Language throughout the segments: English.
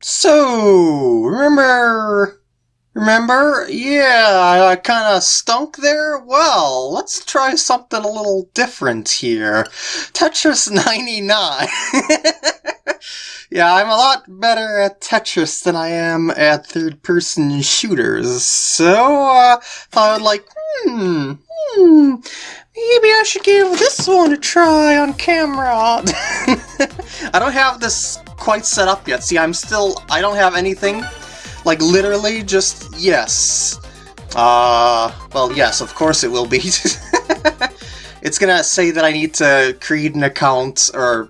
So, remember... Remember? Yeah, I, I kind of stunk there. Well, let's try something a little different here. Tetris 99. yeah, I'm a lot better at Tetris than I am at third-person shooters. So, uh, thought I'd like, hmm, hmm, maybe I should give this one a try on camera. I don't have this quite set up yet. See, I'm still, I don't have anything like, literally, just yes. Uh, well, yes, of course it will be. it's gonna say that I need to create an account, or,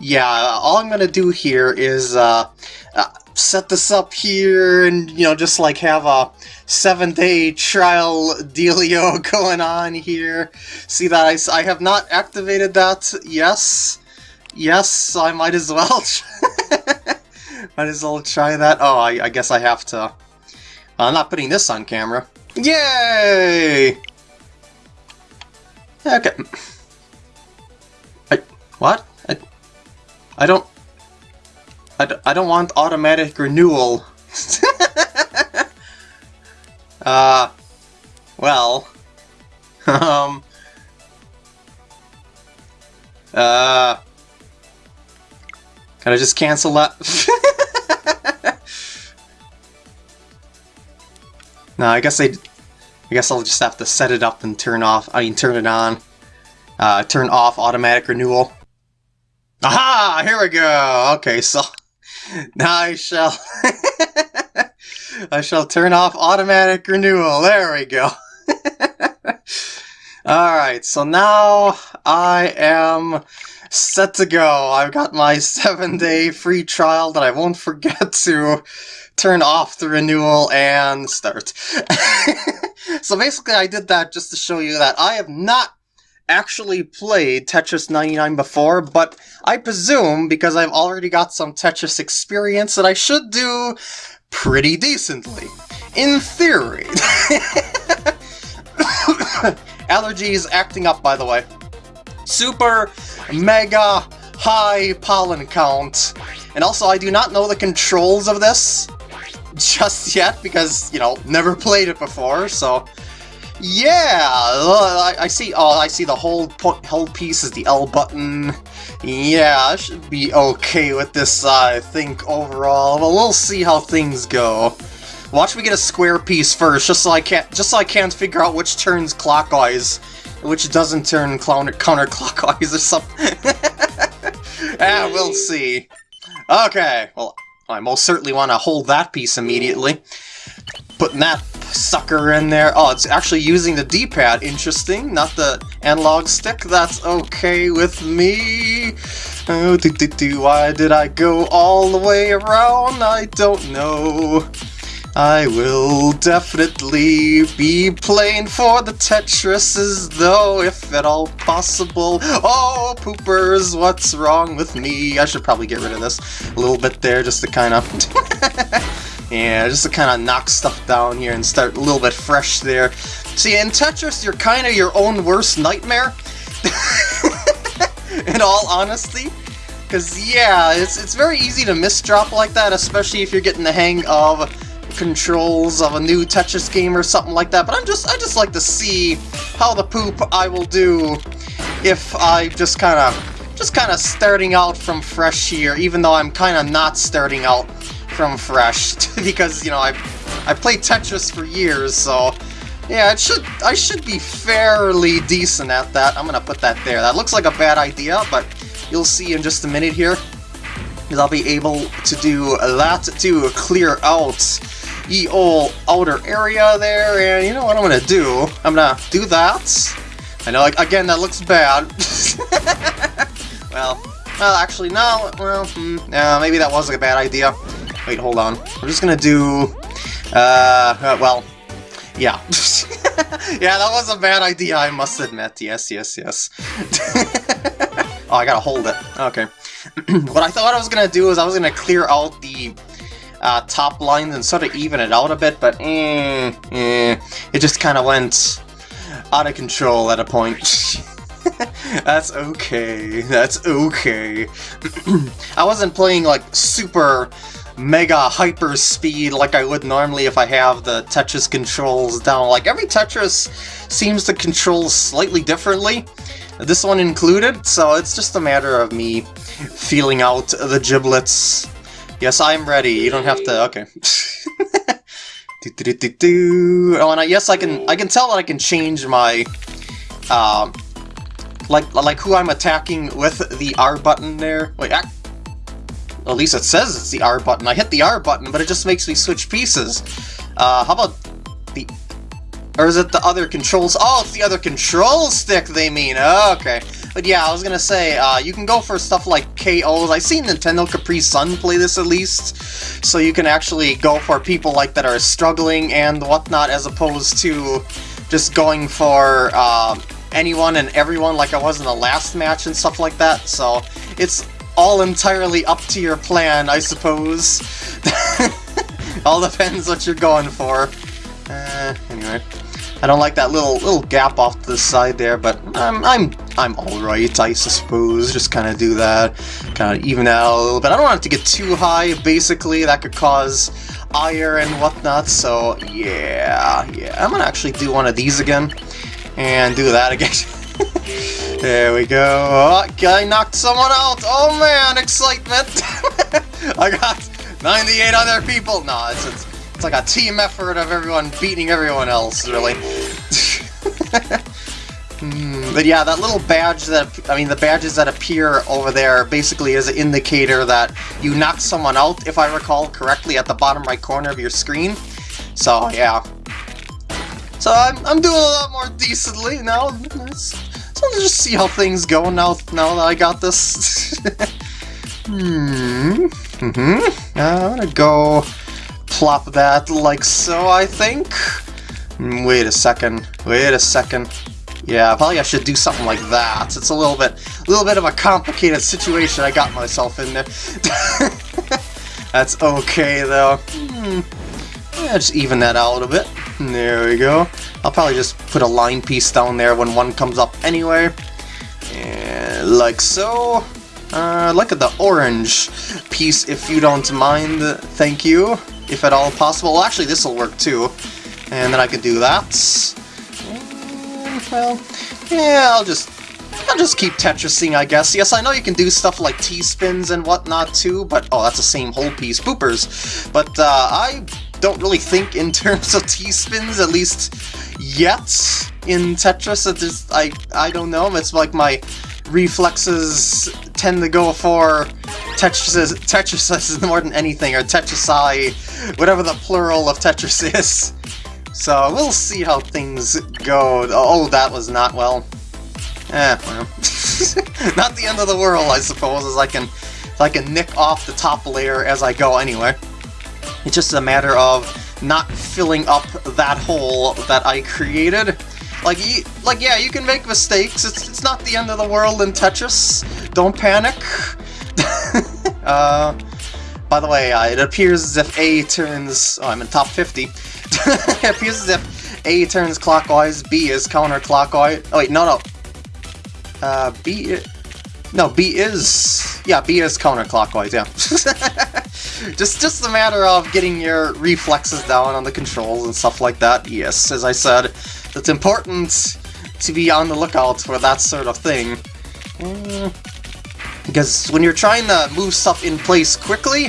yeah, all I'm gonna do here is, uh, uh set this up here and, you know, just, like, have a seven-day trial dealio going on here. See that I, I have not activated that, yes. Yes, I might as well. Might as well try that. Oh, I, I guess I have to. I'm not putting this on camera. Yay! Okay. I, what? I, I don't... I, I don't want automatic renewal. uh... Well... um... Uh... Can I just cancel that? no, I guess I, I guess I'll just have to set it up and turn off. I mean, turn it on. Uh, turn off automatic renewal. Aha! Here we go. Okay, so now I shall. I shall turn off automatic renewal. There we go. Alright, so now I am set to go. I've got my seven day free trial that I won't forget to turn off the renewal and start. so basically I did that just to show you that I have not actually played Tetris 99 before, but I presume, because I've already got some Tetris experience, that I should do pretty decently. In theory. Allergies acting up, by the way. Super mega high pollen count. And also, I do not know the controls of this just yet because, you know, never played it before, so... Yeah, I, see. Oh, I see the whole whole piece is the L button. Yeah, I should be okay with this. I think overall, but we'll see how things go. Watch me get a square piece first, just so I can't just so I can't figure out which turns clockwise which doesn't turn counter counterclockwise or something. ah, we'll see. Okay, well, I most certainly want to hold that piece immediately. Putting that sucker in there. Oh, it's actually using the D-pad. Interesting. Not the analog stick. That's okay with me. Oh, do, do, do. Why did I go all the way around? I don't know. I will definitely be playing for the Tetrises, though, if at all possible. Oh, poopers, what's wrong with me? I should probably get rid of this a little bit there, just to kind of... yeah, just to kind of knock stuff down here and start a little bit fresh there. See, in Tetris, you're kind of your own worst nightmare. in all honesty. Because, yeah, it's, it's very easy to misdrop like that, especially if you're getting the hang of controls of a new Tetris game or something like that, but I'm just I just like to see how the poop I will do if I just kind of just kind of starting out from fresh here, even though I'm kind of not starting out from fresh because you know I I played Tetris for years, so yeah, it should I should be fairly decent at that. I'm gonna put that there. That looks like a bad idea, but you'll see in just a minute here. I'll be able to do a lot to clear out the old outer area there, and you know what I'm gonna do? I'm gonna do that. I know, like, again, that looks bad. well, well, actually, no, well, hmm, maybe that was like, a bad idea. Wait, hold on. I'm just gonna do, uh, uh well, yeah. yeah, that was a bad idea, I must admit. Yes, yes, yes. oh, I gotta hold it. Okay. what I thought I was gonna do is I was gonna clear out the uh, top lines and sort of even it out a bit, but eh, eh, it just kind of went out of control at a point. That's okay. That's okay. I wasn't playing like super mega hyper speed like I would normally if I have the Tetris controls down. Like every Tetris seems to control slightly differently, this one included, so it's just a matter of me feeling out the giblets. Yes, I'm ready. You don't have to. Okay. do, do, do, do, Oh, and I, yes, I can. I can tell that I can change my, um, like like who I'm attacking with the R button there. Wait, I, at least it says it's the R button. I hit the R button, but it just makes me switch pieces. Uh, how about the... Or is it the other controls? Oh, it's the other control stick they mean. Oh, okay. But yeah, I was gonna say, uh, you can go for stuff like KOs. I've seen Nintendo Capri Sun play this at least. So you can actually go for people like that are struggling and whatnot as opposed to just going for uh, anyone and everyone like I was in the last match and stuff like that. So it's all entirely up to your plan, I suppose. all depends what you're going for. Uh, anyway, I don't like that little little gap off to the side there, but I'm I'm I'm all right, I suppose. Just kind of do that, kind of even out a little bit. I don't want it to get too high. Basically, that could cause ire and whatnot. So yeah, yeah, I'm gonna actually do one of these again and do that again. There we go. Oh, I knocked someone out. Oh man, excitement. I got 98 other people. No, it's, it's, it's like a team effort of everyone beating everyone else, really. Hmm, but yeah, that little badge that, I mean, the badges that appear over there basically is an indicator that you knocked someone out, if I recall correctly, at the bottom right corner of your screen. So, yeah. So I'm, I'm doing a lot more decently now. So let's just see how things go now, now that I got this. hmm. Mm hmm I'm gonna go plop that like so, I think. Hmm, wait a second. Wait a second. Yeah, probably I should do something like that. It's a little bit, a little bit of a complicated situation I got myself in there. That's okay though. Hmm. Yeah, just even that out a little bit. There we go. I'll probably just put a line piece down there when one comes up anyway. And like so. Uh, look at the orange piece if you don't mind, thank you. If at all possible. Well, actually this will work too. And then I can do that. Well, yeah, I'll just I'll just keep Tetrising, I guess. Yes, I know you can do stuff like T-spins and whatnot too, but... Oh, that's the same whole piece. Boopers. But uh, I don't really think in terms of T-spins, at least yet in Tetris. Just, I, I don't know, it's like my reflexes tend to go for Tetris, Tetris more than anything, or Tetrisai, whatever the plural of Tetris is. So we'll see how things go. Oh, that was not well. Eh, well. not the end of the world, I suppose, as I can, I can nick off the top layer as I go anyway. It's just a matter of not filling up that hole that I created. Like, like yeah, you can make mistakes. It's, it's not the end of the world in Tetris. Don't panic. uh, by the way, uh, it appears as if A turns... Oh, I'm in top 50. it appears as if A turns clockwise, B is counterclockwise. Oh wait, no, no. Uh, B... No, B is... Yeah, B is counterclockwise, yeah. just just a matter of getting your reflexes down on the controls and stuff like that. Yes, as I said, it's important to be on the lookout for that sort of thing. Mm, because when you're trying to move stuff in place quickly,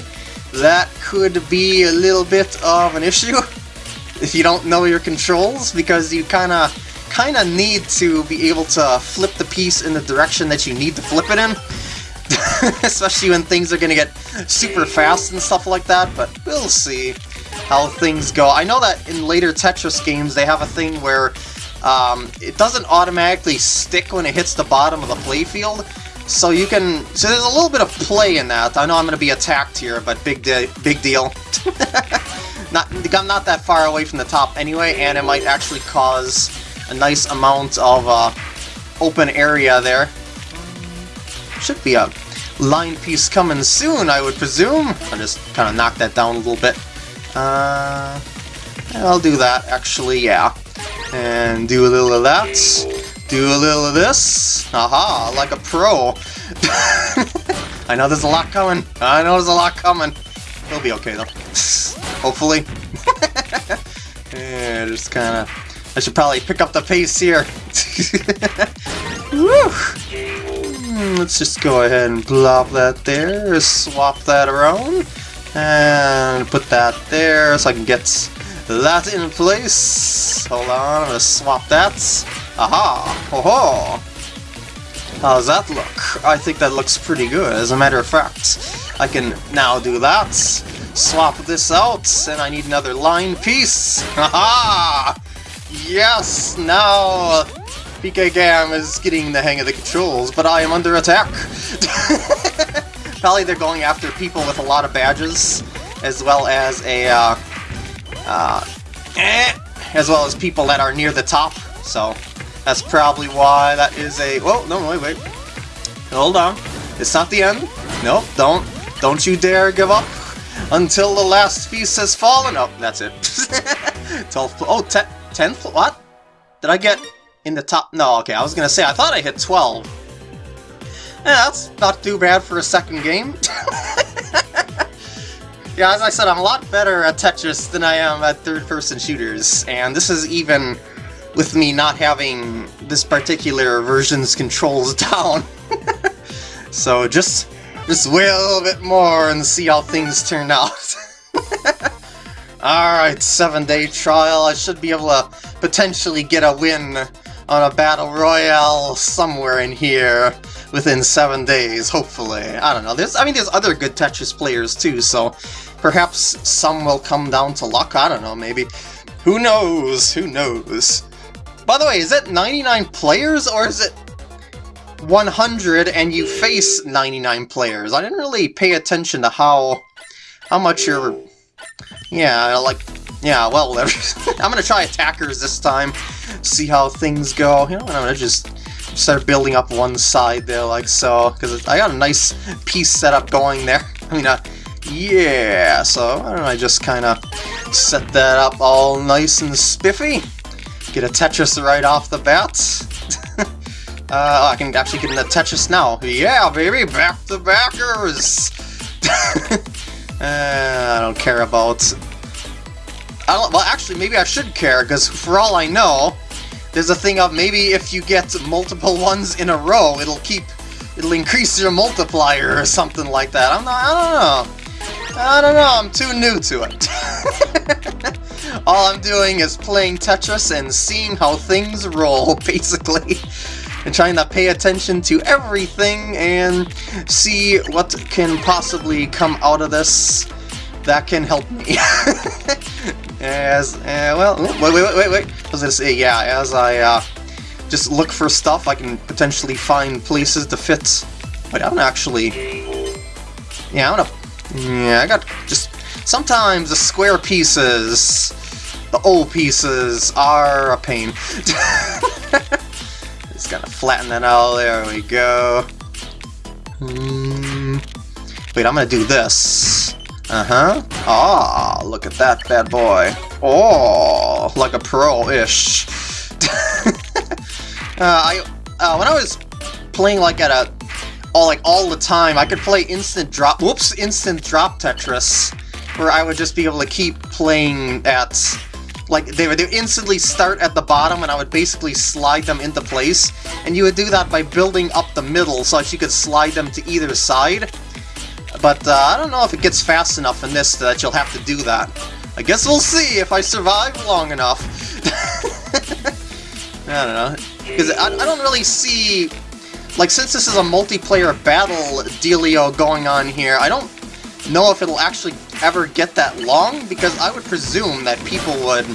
that could be a little bit of an issue if you don't know your controls, because you kind of kind of need to be able to flip the piece in the direction that you need to flip it in. Especially when things are to get super fast and stuff like that, but we'll see how things go. I know that in later Tetris games they have a thing where um, it doesn't automatically stick when it hits the bottom of the playfield, so you can... So there's a little bit of play in that. I know I'm going to be attacked here, but big, de big deal. not, I'm not that far away from the top anyway, and it might actually cause a nice amount of uh, open area there. Should be a line piece coming soon, I would presume. I'll just kind of knock that down a little bit. Uh, I'll do that, actually, yeah. And do a little of that. Do a little of this. Aha, like a pro. I know there's a lot coming. I know there's a lot coming. He'll be okay, though. Hopefully. yeah, just kind of... I should probably pick up the pace here. Hmm, let's just go ahead and plop that there, swap that around, and put that there so I can get that in place. Hold on, I'm gonna swap that. Aha! Ho ho! How's that look? I think that looks pretty good, as a matter of fact. I can now do that, swap this out, and I need another line piece. Haha! Yes! Now PK Gam is getting the hang of the controls, but I am under attack! Probably they're going after people with a lot of badges, as well as a, uh, uh, eh, as well as people that are near the top, so that's probably why that is a, whoa, no, wait, wait, hold on, it's not the end, nope, don't, don't you dare give up until the last piece has fallen, oh, that's it, 12th, oh, 10th, what? Did I get in the top... No, okay, I was gonna say, I thought I hit 12. Yeah, that's not too bad for a second game. yeah, as I said, I'm a lot better at Tetris than I am at third-person shooters, and this is even with me not having this particular version's controls down. so just, just wait a little bit more and see how things turn out. Alright, seven day trial. I should be able to potentially get a win on a battle royale somewhere in here within seven days, hopefully. I don't know. There's, I mean, there's other good Tetris players too, so perhaps some will come down to luck. I don't know, maybe. Who knows? Who knows? By the way, is it 99 players or is it 100 and you face 99 players? I didn't really pay attention to how how much you're... Yeah, like yeah, well, I'm gonna try attackers this time, see how things go. You know, I'm gonna just start building up one side there like so, because I got a nice piece set up going there. I mean, uh, yeah, so I don't I just kind of set that up all nice and spiffy. Get a Tetris right off the bat. uh, I can actually get in the Tetris now. Yeah, baby, back to backers! uh, I don't care about I don't, well, actually, maybe I should care, because for all I know, there's a thing of maybe if you get multiple ones in a row, it'll keep, it'll increase your multiplier or something like that. I'm not, I don't know. I don't know, I'm too new to it. all I'm doing is playing Tetris and seeing how things roll, basically. and trying to pay attention to everything and see what can possibly come out of this that can help me. As, uh, well, wait, wait, wait, wait, I was gonna say, yeah, as I, uh, just look for stuff, I can potentially find places to fit. But I'm actually, yeah, I'm gonna, yeah, I got just, sometimes the square pieces, the old pieces, are a pain. just gotta flatten that out, there we go. Mm. Wait, I'm gonna do this. Uh-huh. Ah, look at that bad boy. Oh, like a pro-ish. uh, I, uh, when I was playing like at a, all like all the time, I could play instant drop, whoops, instant drop Tetris, where I would just be able to keep playing at, like, they would instantly start at the bottom and I would basically slide them into place, and you would do that by building up the middle so that you could slide them to either side, but uh, I don't know if it gets fast enough in this that you'll have to do that. I guess we'll see if I survive long enough. I don't know. Because I, I don't really see... Like, since this is a multiplayer battle dealio going on here, I don't know if it'll actually ever get that long, because I would presume that people would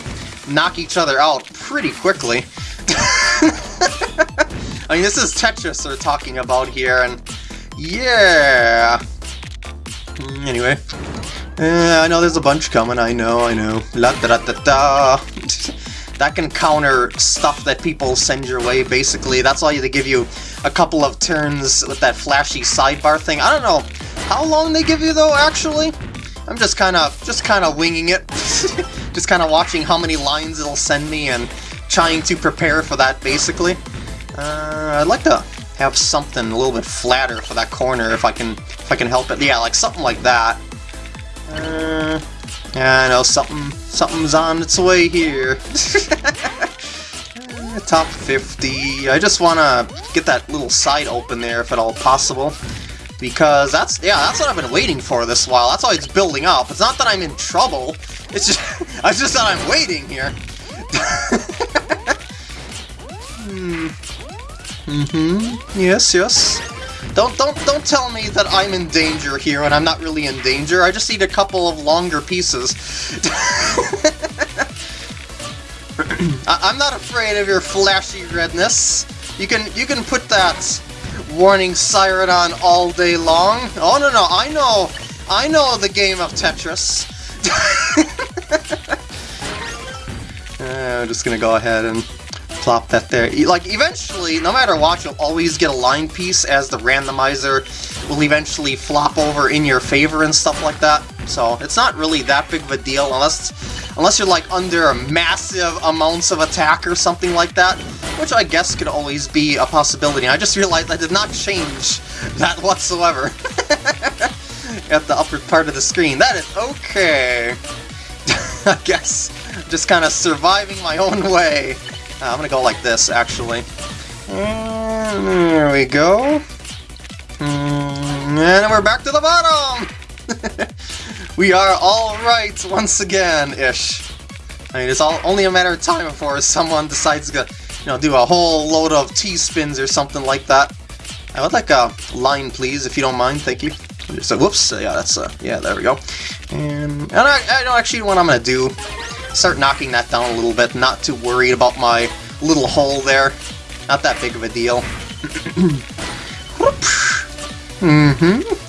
knock each other out pretty quickly. I mean, this is Tetris we're talking about here, and yeah... Mm, anyway. Uh, I know there's a bunch coming, I know, I know. La da da da da! that can counter stuff that people send your way, basically. That's why they give you a couple of turns with that flashy sidebar thing. I don't know how long they give you, though, actually. I'm just kind of just kind of winging it. just kind of watching how many lines it'll send me and trying to prepare for that, basically. Uh, I'd like to have something a little bit flatter for that corner if I can if I can help it. Yeah, like something like that. Uh, yeah, I know something, something's on its way here. Uh, top 50. I just want to get that little side open there if at all possible. Because that's, yeah, that's what I've been waiting for this while. That's why it's building up. It's not that I'm in trouble. It's just, it's just that I'm waiting here. hmm. Mm-hmm. Yes, yes. Don't don't don't tell me that I'm in danger here and I'm not really in danger. I just need a couple of longer pieces. I am not afraid of your flashy redness. You can you can put that warning siren on all day long. Oh no no, I know I know the game of Tetris. uh, I'm just gonna go ahead and plop that there. Like, eventually, no matter what, you'll always get a line piece as the randomizer will eventually flop over in your favor and stuff like that. So, it's not really that big of a deal unless unless you're, like, under massive amounts of attack or something like that, which I guess could always be a possibility. I just realized I did not change that whatsoever at the upper part of the screen. That is okay. I guess just kind of surviving my own way. Uh, I'm gonna go like this, actually. And there we go. Mm, and we're back to the bottom! we are alright once again-ish. I mean, it's all only a matter of time before someone decides to, you know, do a whole load of T-spins or something like that. I would like a line, please, if you don't mind. Thank you. So, whoops. Yeah, that's, uh, yeah, there we go. And, and I, I know actually what I'm going to do start knocking that down a little bit, not too worried about my little hole there. Not that big of a deal. mm-hmm.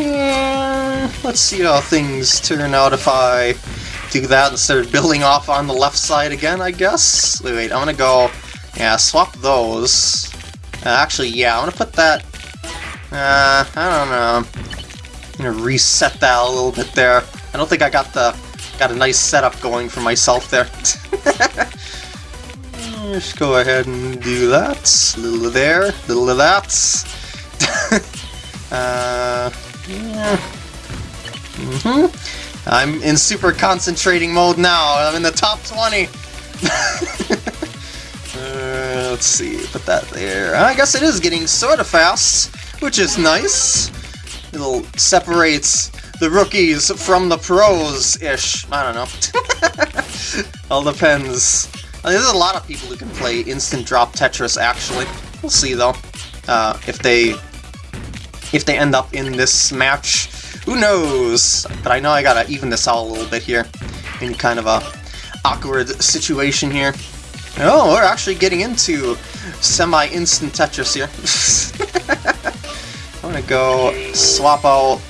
Yeah, let's see how things turn out if I do that instead of building off on the left side again, I guess? Wait, wait, I'm gonna go... Yeah, swap those. Uh, actually, yeah, I'm gonna put that... Uh, I don't know. I'm gonna reset that a little bit there. I don't think I got the Got a nice setup going for myself there. Just go ahead and do that. Little of there, little of that. uh, yeah. Mm -hmm. I'm in super concentrating mode now. I'm in the top 20. uh, let's see, put that there. I guess it is getting sort of fast, which is nice. It'll separates the rookies from the pros-ish. I don't know. All depends. Mean, there's a lot of people who can play instant drop Tetris, actually. We'll see, though, uh, if they if they end up in this match. Who knows? But I know I gotta even this out a little bit here. In kind of a awkward situation here. Oh, we're actually getting into semi-instant Tetris here. I'm gonna go swap out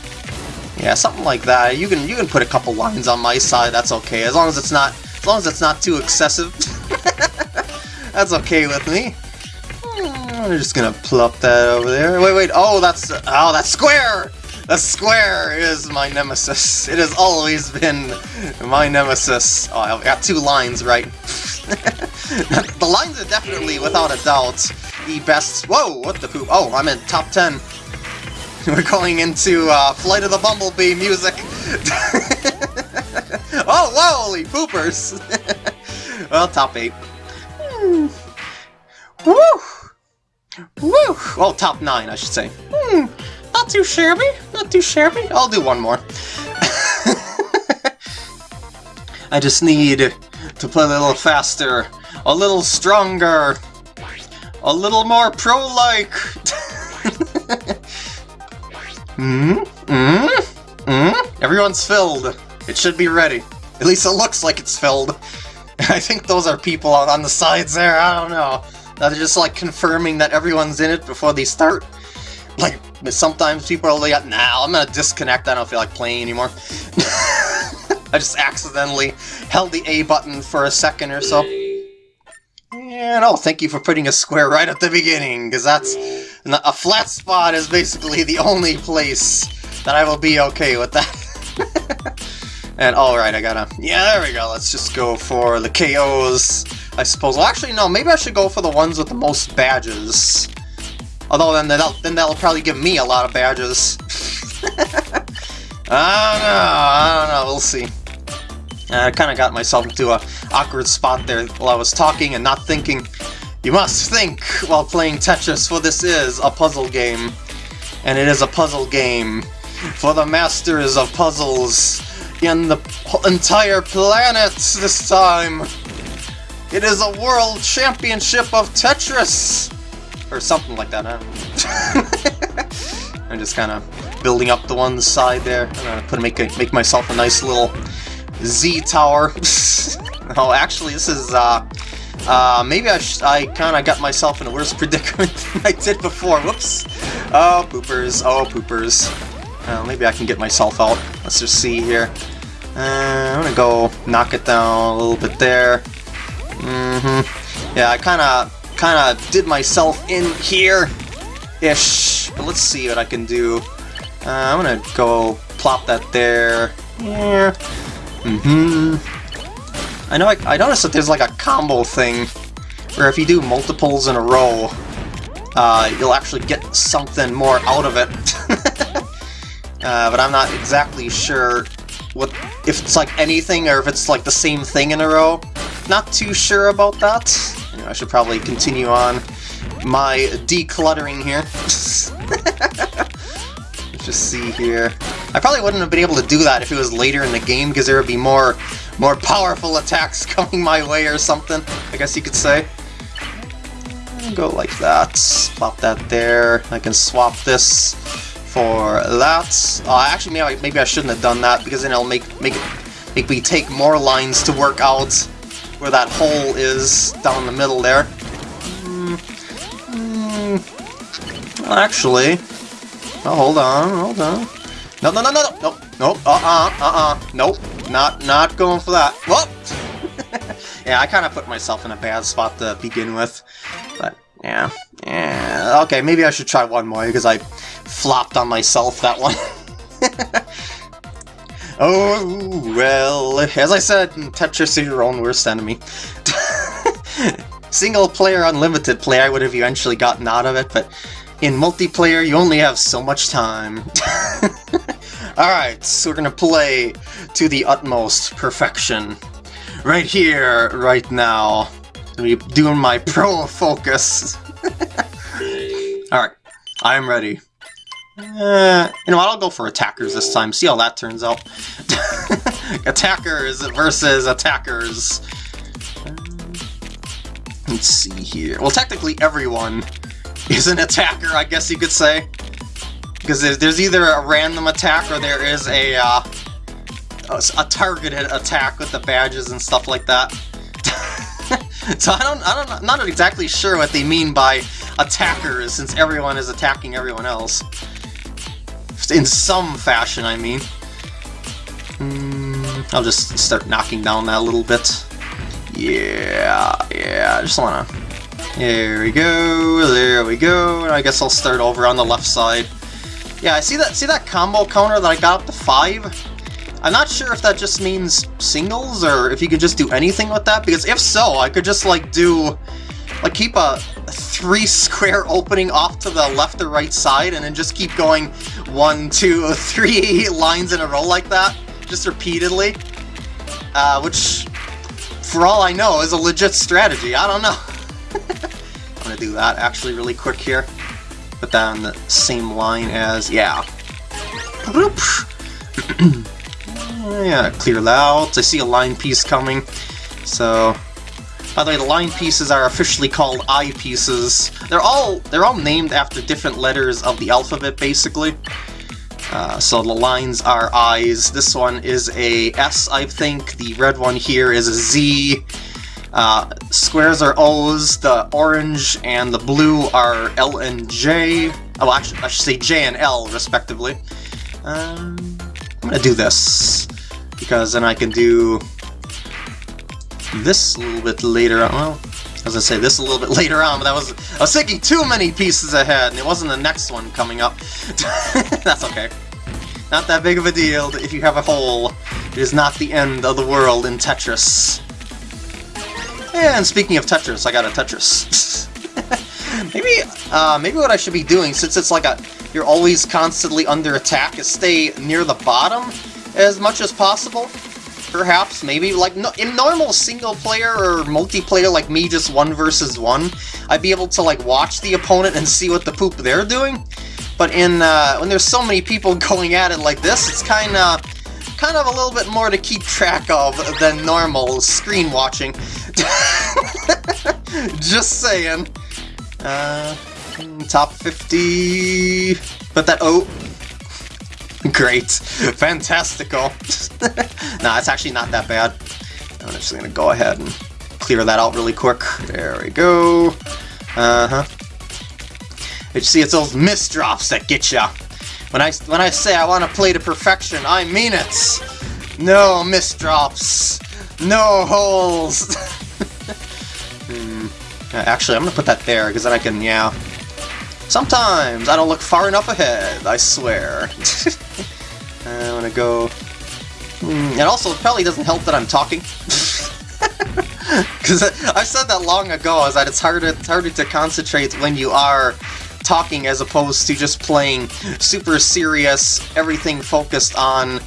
yeah, something like that. You can you can put a couple lines on my side. That's okay, as long as it's not as long as it's not too excessive. that's okay with me. I'm just gonna plop that over there. Wait, wait. Oh, that's oh, that square. The square is my nemesis. It has always been my nemesis. Oh, I've got two lines right. the lines are definitely, without a doubt, the best. Whoa, what the poop? Oh, I'm in top 10. We're going into uh, Flight of the Bumblebee music. oh, holy poopers! well, top 8. Hmm. Woo! Woo! Oh, top 9, I should say. Hmm. Not too shabby. Not too shabby. I'll do one more. I just need to play a little faster, a little stronger, a little more pro-like. Hmm? Hmm? Hmm? Everyone's filled. It should be ready. At least it looks like it's filled. I think those are people on the sides there, I don't know. They're just like confirming that everyone's in it before they start. Like, sometimes people are like, nah, I'm gonna disconnect, I don't feel like playing anymore. I just accidentally held the A button for a second or so. And oh, thank you for putting a square right at the beginning, because that's a flat spot is basically the only place that I will be okay with that. and alright, I gotta... Yeah, there we go. Let's just go for the KOs, I suppose. Well, actually, no. Maybe I should go for the ones with the most badges. Although then that'll, then that'll probably give me a lot of badges. I don't know, I don't know, we'll see. I kind of got myself into a awkward spot there while I was talking and not thinking. You must think while playing Tetris, for this is a puzzle game. And it is a puzzle game for the masters of puzzles in the entire planet this time. It is a world championship of Tetris! Or something like that, I'm just kind of building up the one side there. I'm gonna put make, a, make myself a nice little Z tower. oh, actually, this is, uh, uh, maybe I, I kind of got myself in a worse predicament than I did before. Whoops. Oh, poopers. Oh, poopers. Uh, maybe I can get myself out. Let's just see here. Uh, I'm gonna go knock it down a little bit there. Mm-hmm. Yeah, I kind of kind of did myself in here-ish. But let's see what I can do. Uh, I'm gonna go plop that there. Yeah. Mm-hmm. I know I, I noticed that there's like a combo thing where if you do multiples in a row, uh, you'll actually get something more out of it. uh, but I'm not exactly sure what if it's like anything or if it's like the same thing in a row. Not too sure about that. You know, I should probably continue on my decluttering here. Let's just see here. I probably wouldn't have been able to do that if it was later in the game because there would be more more powerful attacks coming my way or something, I guess you could say. Go like that. Plop that there. I can swap this for that. Uh, actually, maybe I, maybe I shouldn't have done that because then it'll make make it make me take more lines to work out where that hole is down the middle there. Mm, mm, actually, oh, hold on, hold on. No, no, no, no, no, no, no, uh-uh, uh-uh, nope, not, not going for that. Whoop! yeah, I kind of put myself in a bad spot to begin with, yeah, yeah, okay, maybe I should try one more because I flopped on myself that one. Oh, well, as I said, Tetris is your own worst enemy. Single player unlimited play I would have eventually gotten out of it, but in multiplayer you only have so much time. Alright, so we're gonna play to the utmost perfection. Right here, right now. Be doing my pro focus. Alright, I'm ready. Uh, you know what, I'll go for attackers this time, see how that turns out. attackers versus attackers. let's see here. Well, technically everyone is an attacker, I guess you could say. Because there's, either a random attack or there is a, uh, a targeted attack with the badges and stuff like that. so I don't, I don't, I'm not exactly sure what they mean by attackers, since everyone is attacking everyone else. In some fashion, I mean. Mm, I'll just start knocking down that a little bit. Yeah, yeah, I just wanna... There we go, there we go, and I guess I'll start over on the left side. Yeah, I see that see that combo counter that I got up to 5? I'm not sure if that just means singles, or if you could just do anything with that, because if so, I could just, like, do... Like, keep a three square opening off to the left or right side, and then just keep going one, two, three lines in a row like that, just repeatedly. Uh, which, for all I know, is a legit strategy. I don't know. I'm gonna do that actually really quick here. Put that on the same line as, yeah. yeah, clear out. I see a line piece coming, so by the way, the line pieces are officially called I pieces. They're all they're all named after different letters of the alphabet, basically. Uh, so the lines are eyes. This one is a S, I think. The red one here is a Z. Uh, squares are O's. The orange and the blue are L and J. Oh, actually, I should say J and L, respectively. Um, I'm gonna do this because then I can do this a little bit later on. Well, as I say, this a little bit later on, but that was I was thinking too many pieces ahead, and it wasn't the next one coming up. That's okay. Not that big of a deal if you have a hole. It is not the end of the world in Tetris. And speaking of Tetris, I got a Tetris. maybe, uh, maybe what I should be doing, since it's like a you're always constantly under attack is stay near the bottom as much as possible. Perhaps, maybe, like no, in normal single player or multiplayer like me, just one versus one, I'd be able to like watch the opponent and see what the poop they're doing. But in uh, when there's so many people going at it like this, it's kind of kind of a little bit more to keep track of than normal screen watching. Just saying. Uh, top 50... But that... Oh! Great. Fantastical. nah, it's actually not that bad. I'm just gonna go ahead and clear that out really quick. There we go. Uh-huh. You see, it's those misdrops that get ya. When I when I say I want to play to perfection, I mean it. No misdrops. No holes. hmm. Actually, I'm gonna put that there because then I can, yeah. Sometimes I don't look far enough ahead. I swear. I'm gonna go. Hmm. And also, probably doesn't help that I'm talking. Because I said that long ago, is that it's harder, it's harder to concentrate when you are talking as opposed to just playing super serious, everything focused on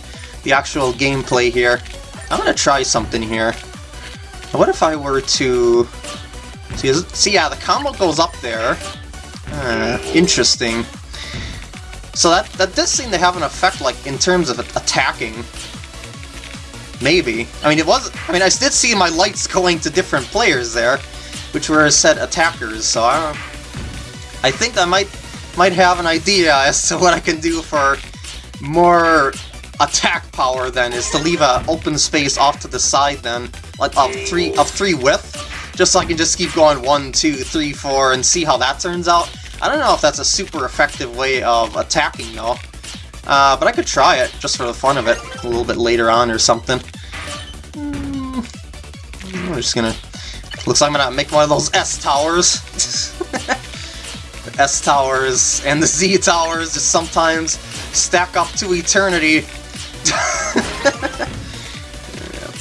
the actual gameplay here. I'm gonna try something here. What if I were to... See, see yeah, the combo goes up there. Uh, interesting. So that, that does seem to have an effect, like, in terms of attacking. Maybe. I mean, it was... I mean, I did see my lights going to different players there, which were set attackers, so I I think I might might have an idea as to what I can do for more attack power then is to leave a open space off to the side then like of three of three width just so I can just keep going one two three four and see how that turns out I don't know if that's a super effective way of attacking though uh, but I could try it just for the fun of it a little bit later on or something mm, I'm just gonna looks like I'm gonna make one of those S towers the S towers and the Z towers just sometimes stack up to eternity.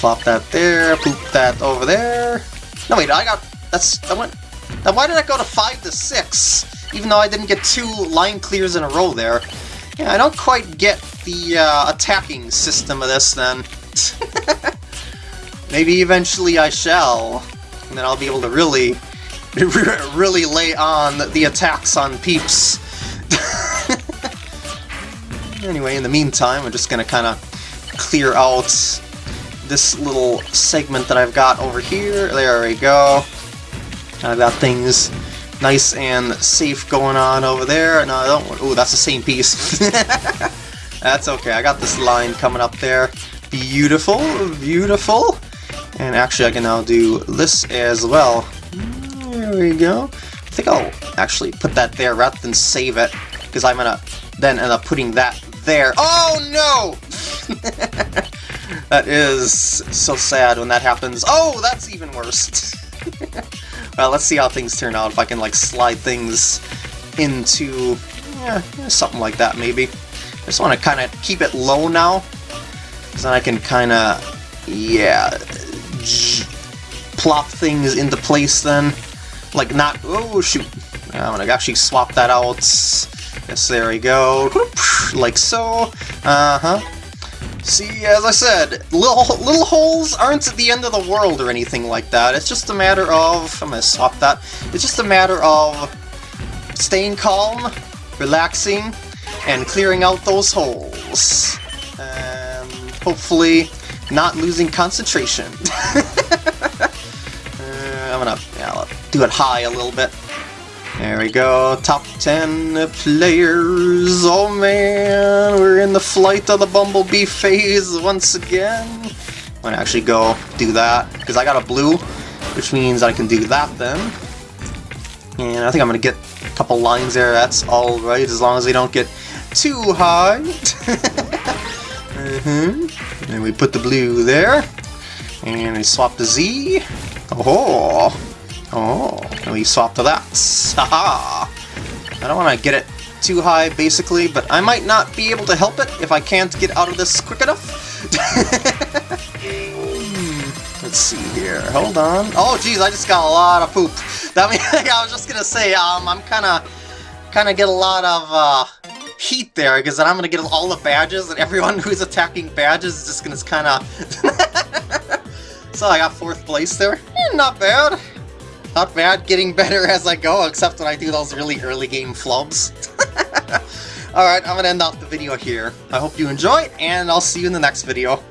Plop that there, poop that over there. No wait, I got that's I went now why did I go to five to six? Even though I didn't get two line clears in a row there. Yeah, I don't quite get the uh, attacking system of this then. Maybe eventually I shall. And then I'll be able to really really lay on the attacks on peeps. anyway, in the meantime, I'm just gonna kind of clear out this little segment that I've got over here. There we go. I've got things nice and safe going on over there. No, I don't. Oh, that's the same piece. that's okay. I got this line coming up there. Beautiful, beautiful. And actually, I can now do this as well. There we go. I think I'll actually put that there rather than save it, because I'm gonna then end up putting that there. Oh no! that is so sad when that happens. Oh, that's even worse. well, let's see how things turn out, if I can like slide things into yeah, something like that maybe. I just want to kind of keep it low now, because then I can kind of, yeah, plop things into place then. Like not, oh shoot, I'm gonna actually swap that out. Yes, there we go. Like so. Uh-huh. See, as I said, little little holes aren't at the end of the world or anything like that. It's just a matter of... I'm gonna swap that. It's just a matter of staying calm, relaxing, and clearing out those holes. And hopefully not losing concentration. Uh, I'm gonna yeah, do it high a little bit. There we go, top 10 players. Oh man, we're in the flight of the Bumblebee phase once again. I'm gonna actually go do that, because I got a blue, which means I can do that then. And I think I'm gonna get a couple lines there, that's alright, as long as they don't get too high. mm -hmm. And we put the blue there. And we swap the Z. Oh! Oh, and we swap to that. Haha! I don't want to get it too high, basically, but I might not be able to help it if I can't get out of this quick enough. Let's see here. Hold on. Oh, geez, I just got a lot of poop. That means I was just gonna say, um, I'm kind of, kind of get a lot of, uh, heat there, because then I'm going to get all the badges, and everyone who's attacking badges is just going to kind of... so I got fourth place there. Eh, not bad. Not bad, getting better as I go, except when I do those really early game flubs. Alright, I'm to end off the video here. I hope you enjoyed, and I'll see you in the next video.